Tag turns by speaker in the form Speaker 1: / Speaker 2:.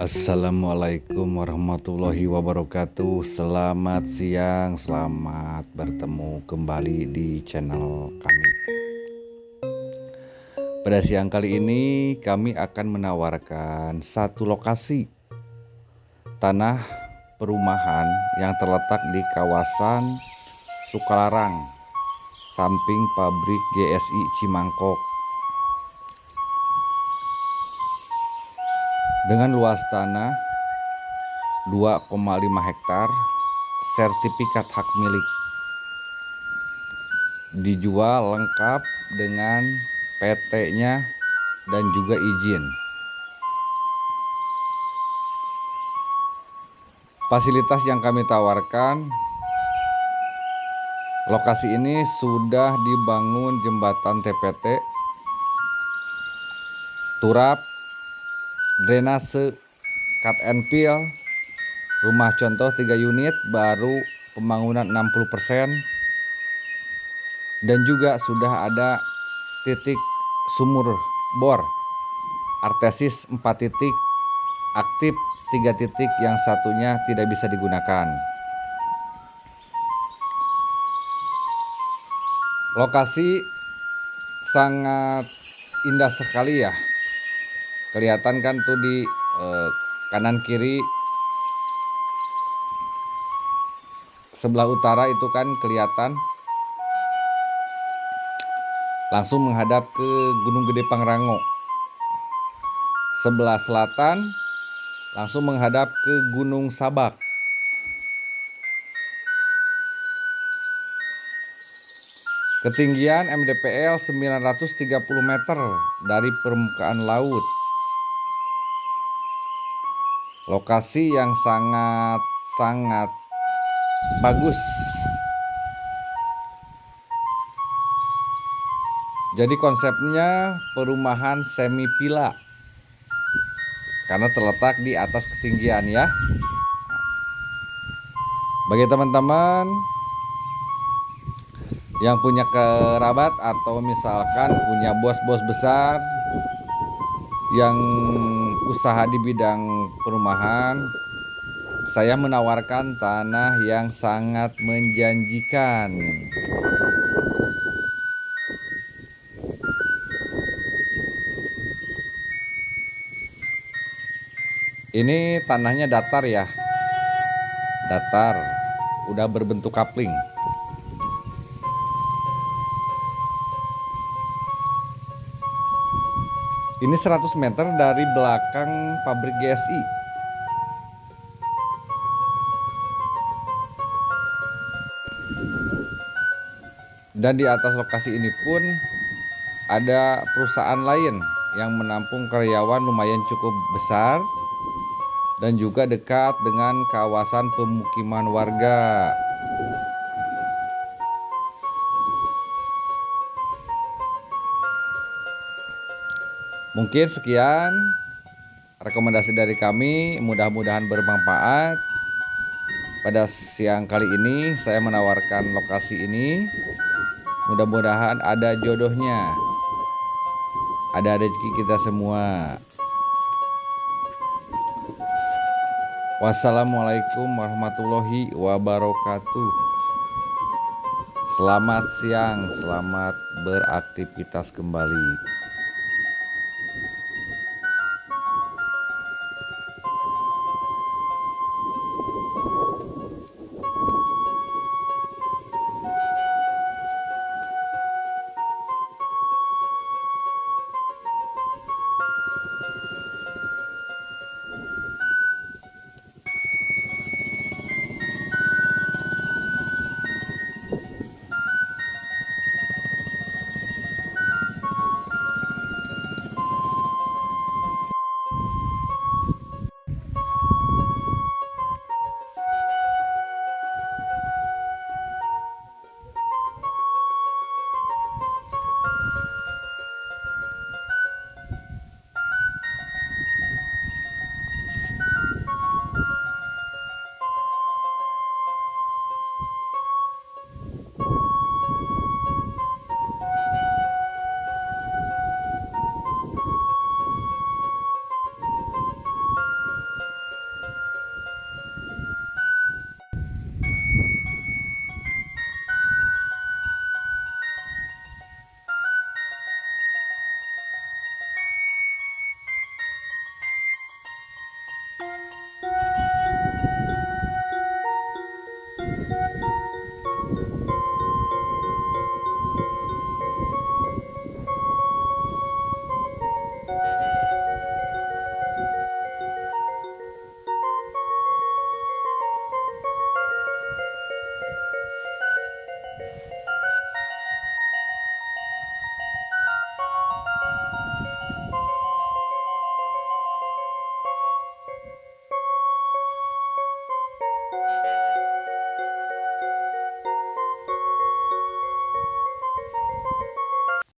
Speaker 1: Assalamualaikum warahmatullahi wabarakatuh. Selamat siang, selamat bertemu kembali di channel kami. Pada siang kali ini kami akan menawarkan satu lokasi Tanah perumahan yang terletak di kawasan Sukalarang Samping pabrik GSI Cimangkok dengan luas tanah 2,5 hektar sertifikat hak milik. Dijual lengkap dengan PT-nya dan juga izin. Fasilitas yang kami tawarkan lokasi ini sudah dibangun jembatan TPT turap drainase cut and fill rumah contoh 3 unit baru pembangunan 60% dan juga sudah ada titik sumur bor. Artesis 4 titik aktif 3 titik yang satunya tidak bisa digunakan. Lokasi sangat indah sekali ya kelihatan kan tuh di eh, kanan kiri. Sebelah utara itu kan kelihatan. Langsung menghadap ke Gunung Gede Pangrango. Sebelah selatan langsung menghadap ke Gunung Sabak. Ketinggian MDPL 930 meter dari permukaan laut lokasi yang sangat-sangat bagus. Jadi konsepnya perumahan semi villa karena terletak di atas ketinggian ya. Bagi teman-teman yang punya kerabat atau misalkan punya bos-bos besar yang usaha di bidang perumahan saya menawarkan tanah yang sangat menjanjikan. Ini tanahnya datar ya. Datar udah berbentuk kapling Ini 100 meter dari belakang pabrik GSI. Dan di atas lokasi ini pun ada perusahaan lain yang menampung karyawan lumayan cukup besar dan juga dekat dengan kawasan pemukiman warga. Mungkin sekian rekomendasi dari kami, mudah-mudahan bermanfaat. Pada siang kali ini saya menawarkan lokasi ini. Mudah-mudahan ada jodohnya. Ada rezeki kita semua. Wassalamualaikum warahmatullahi wabarakatuh. Selamat siang, selamat beraktivitas kembali.